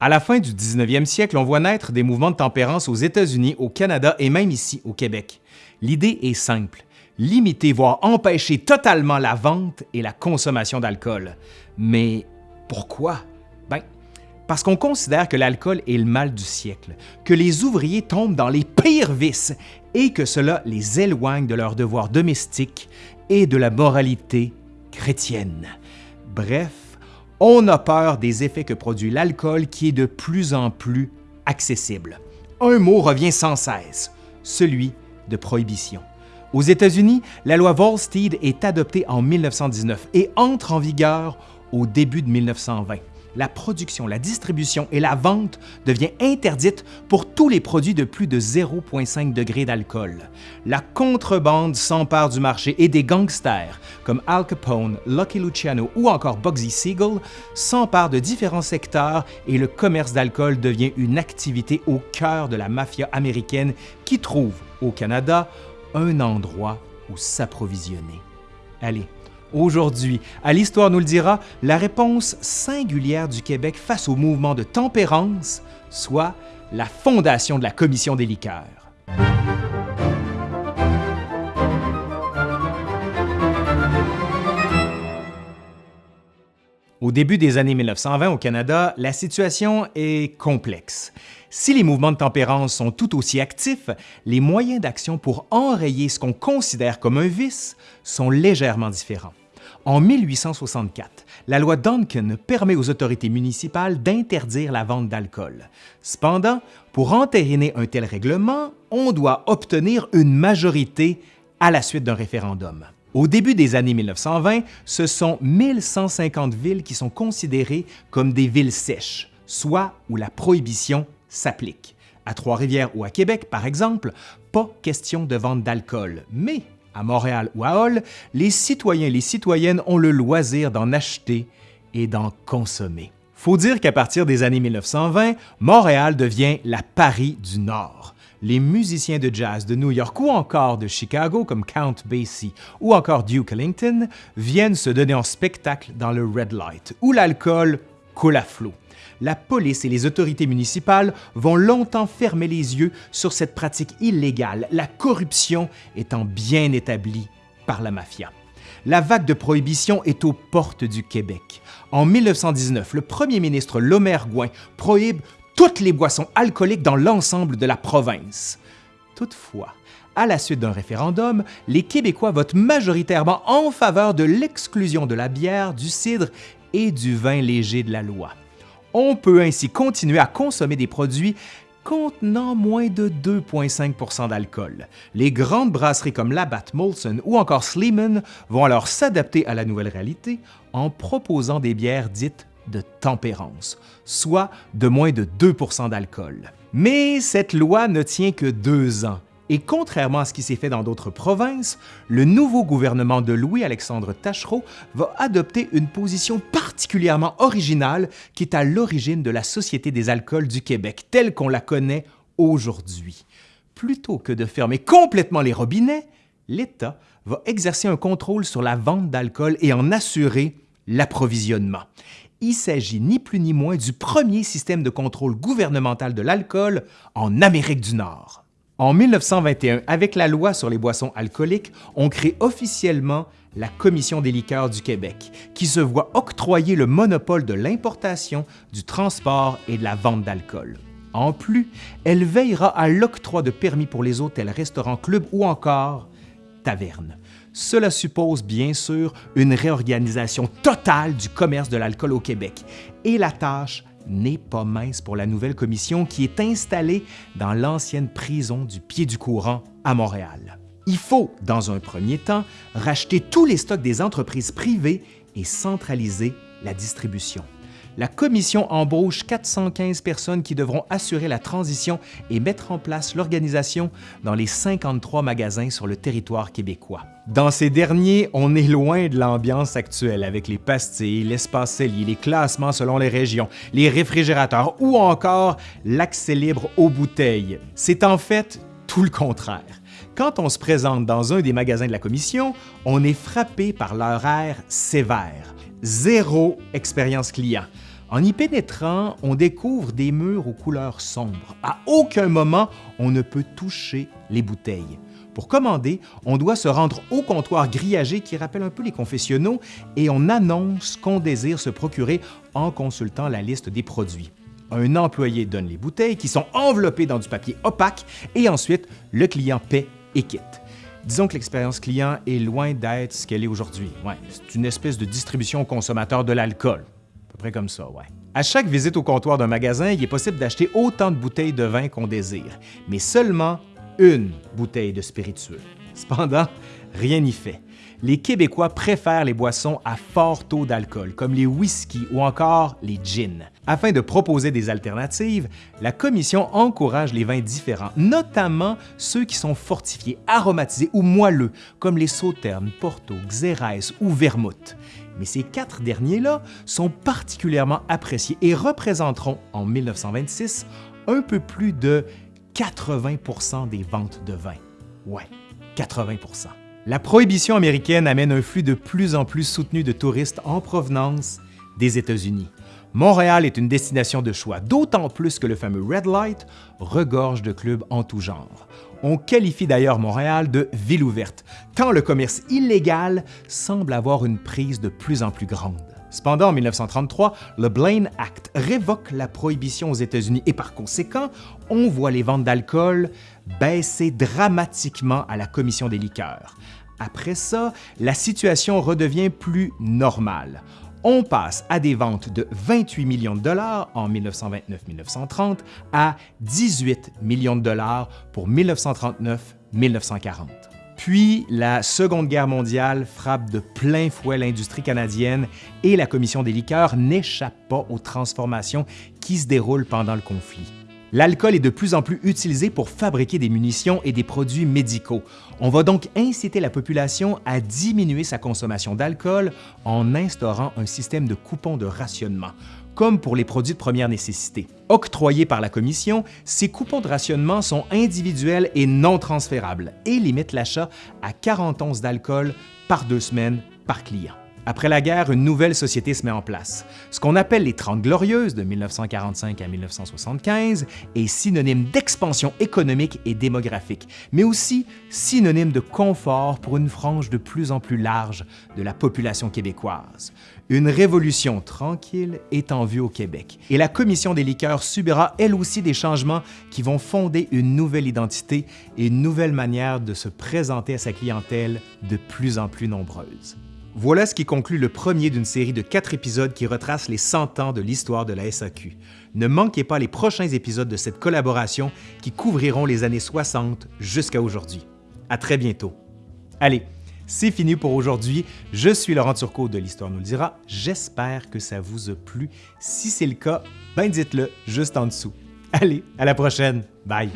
À la fin du 19e siècle, on voit naître des mouvements de tempérance aux États-Unis, au Canada et même ici au Québec. L'idée est simple, limiter voire empêcher totalement la vente et la consommation d'alcool. Mais pourquoi? Ben, parce qu'on considère que l'alcool est le mal du siècle, que les ouvriers tombent dans les pires vices et que cela les éloigne de leurs devoirs domestiques et de la moralité chrétienne. Bref, on a peur des effets que produit l'alcool qui est de plus en plus accessible. Un mot revient sans cesse, celui de prohibition. Aux États-Unis, la loi Volstead est adoptée en 1919 et entre en vigueur au début de 1920 la production, la distribution et la vente devient interdite pour tous les produits de plus de 0,5 degré d'alcool. La contrebande s'empare du marché et des gangsters comme Al Capone, Lucky Luciano ou encore Bugsy Siegel s'emparent de différents secteurs et le commerce d'alcool devient une activité au cœur de la mafia américaine qui trouve au Canada un endroit où s'approvisionner. Allez, Aujourd'hui, à l'Histoire nous le dira, la réponse singulière du Québec face au mouvement de tempérance, soit la fondation de la Commission des liqueurs. Au début des années 1920 au Canada, la situation est complexe. Si les mouvements de tempérance sont tout aussi actifs, les moyens d'action pour enrayer ce qu'on considère comme un vice sont légèrement différents. En 1864, la loi Duncan permet aux autorités municipales d'interdire la vente d'alcool. Cependant, pour entériner un tel règlement, on doit obtenir une majorité à la suite d'un référendum. Au début des années 1920, ce sont 1150 villes qui sont considérées comme des villes sèches, soit où la prohibition s'applique. À Trois-Rivières ou à Québec, par exemple, pas question de vente d'alcool, mais à Montréal ou à Hall, les citoyens et les citoyennes ont le loisir d'en acheter et d'en consommer. Faut dire qu'à partir des années 1920, Montréal devient la Paris du Nord. Les musiciens de jazz de New York ou encore de Chicago comme Count Basie ou encore Duke Ellington viennent se donner en spectacle dans le Red Light, où l'alcool coule la police et les autorités municipales vont longtemps fermer les yeux sur cette pratique illégale, la corruption étant bien établie par la mafia. La vague de prohibition est aux portes du Québec. En 1919, le premier ministre Lomer Gouin prohibe toutes les boissons alcooliques dans l'ensemble de la province. Toutefois, à la suite d'un référendum, les Québécois votent majoritairement en faveur de l'exclusion de la bière, du cidre et du vin léger de la loi. On peut ainsi continuer à consommer des produits contenant moins de 2,5% d'alcool. Les grandes brasseries comme Labatt Molson ou encore Sleeman vont alors s'adapter à la nouvelle réalité en proposant des bières dites de tempérance, soit de moins de 2% d'alcool. Mais cette loi ne tient que deux ans et contrairement à ce qui s'est fait dans d'autres provinces, le nouveau gouvernement de Louis-Alexandre Tachereau va adopter une position particulièrement originale qui est à l'origine de la Société des alcools du Québec telle qu'on la connaît aujourd'hui. Plutôt que de fermer complètement les robinets, l'État va exercer un contrôle sur la vente d'alcool et en assurer l'approvisionnement. Il s'agit ni plus ni moins du premier système de contrôle gouvernemental de l'alcool en Amérique du Nord. En 1921, avec la loi sur les boissons alcooliques, on crée officiellement la Commission des liqueurs du Québec, qui se voit octroyer le monopole de l'importation, du transport et de la vente d'alcool. En plus, elle veillera à l'octroi de permis pour les hôtels, restaurants, clubs ou encore tavernes. Cela suppose bien sûr une réorganisation totale du commerce de l'alcool au Québec et la tâche n'est pas mince pour la nouvelle commission qui est installée dans l'ancienne prison du Pied du Courant à Montréal. Il faut, dans un premier temps, racheter tous les stocks des entreprises privées et centraliser la distribution la Commission embauche 415 personnes qui devront assurer la transition et mettre en place l'organisation dans les 53 magasins sur le territoire québécois. Dans ces derniers, on est loin de l'ambiance actuelle avec les pastilles, l'espace cellier, les classements selon les régions, les réfrigérateurs ou encore l'accès libre aux bouteilles. C'est en fait tout le contraire. Quand on se présente dans un des magasins de la Commission, on est frappé par leur air sévère. Zéro expérience client En y pénétrant, on découvre des murs aux couleurs sombres. À aucun moment, on ne peut toucher les bouteilles. Pour commander, on doit se rendre au comptoir grillagé qui rappelle un peu les confessionnaux et on annonce qu'on désire se procurer en consultant la liste des produits. Un employé donne les bouteilles qui sont enveloppées dans du papier opaque et ensuite le client paie et quitte. Disons que l'expérience client est loin d'être ce qu'elle est aujourd'hui. Ouais, c'est une espèce de distribution aux consommateurs de l'alcool. Près. À chaque visite au comptoir d'un magasin, il est possible d'acheter autant de bouteilles de vin qu'on désire, mais seulement une bouteille de spiritueux. Cependant, rien n'y fait. Les Québécois préfèrent les boissons à fort taux d'alcool, comme les whisky ou encore les gins. Afin de proposer des alternatives, la Commission encourage les vins différents, notamment ceux qui sont fortifiés, aromatisés ou moelleux, comme les sauternes, Porto, Xérès ou Vermouth. Mais ces quatre derniers-là sont particulièrement appréciés et représenteront, en 1926, un peu plus de 80% des ventes de vin. Ouais, 80% La prohibition américaine amène un flux de plus en plus soutenu de touristes en provenance des États-Unis. Montréal est une destination de choix, d'autant plus que le fameux Red Light regorge de clubs en tout genre. On qualifie d'ailleurs Montréal de ville ouverte, tant le commerce illégal semble avoir une prise de plus en plus grande. Cependant, en 1933, le Blaine Act révoque la prohibition aux États-Unis et par conséquent, on voit les ventes d'alcool baisser dramatiquement à la Commission des liqueurs. Après ça, la situation redevient plus normale. On passe à des ventes de 28 millions de dollars en 1929-1930 à 18 millions de dollars pour 1939-1940. Puis, la Seconde Guerre mondiale frappe de plein fouet l'industrie canadienne et la Commission des liqueurs n'échappe pas aux transformations qui se déroulent pendant le conflit. L'alcool est de plus en plus utilisé pour fabriquer des munitions et des produits médicaux. On va donc inciter la population à diminuer sa consommation d'alcool en instaurant un système de coupons de rationnement comme pour les produits de première nécessité. Octroyés par la Commission, ces coupons de rationnement sont individuels et non transférables et limitent l'achat à 40 onces d'alcool par deux semaines par client. Après la guerre, une nouvelle société se met en place. Ce qu'on appelle les Trente Glorieuses de 1945 à 1975 est synonyme d'expansion économique et démographique, mais aussi synonyme de confort pour une frange de plus en plus large de la population québécoise. Une révolution tranquille est en vue au Québec et la Commission des liqueurs subira elle aussi des changements qui vont fonder une nouvelle identité et une nouvelle manière de se présenter à sa clientèle de plus en plus nombreuse. Voilà ce qui conclut le premier d'une série de quatre épisodes qui retracent les 100 ans de l'histoire de la SAQ. Ne manquez pas les prochains épisodes de cette collaboration qui couvriront les années 60 jusqu'à aujourd'hui. À très bientôt. Allez, c'est fini pour aujourd'hui. Je suis Laurent Turcot de l'Histoire nous le dira. J'espère que ça vous a plu. Si c'est le cas, ben dites-le juste en dessous. Allez, à la prochaine. Bye!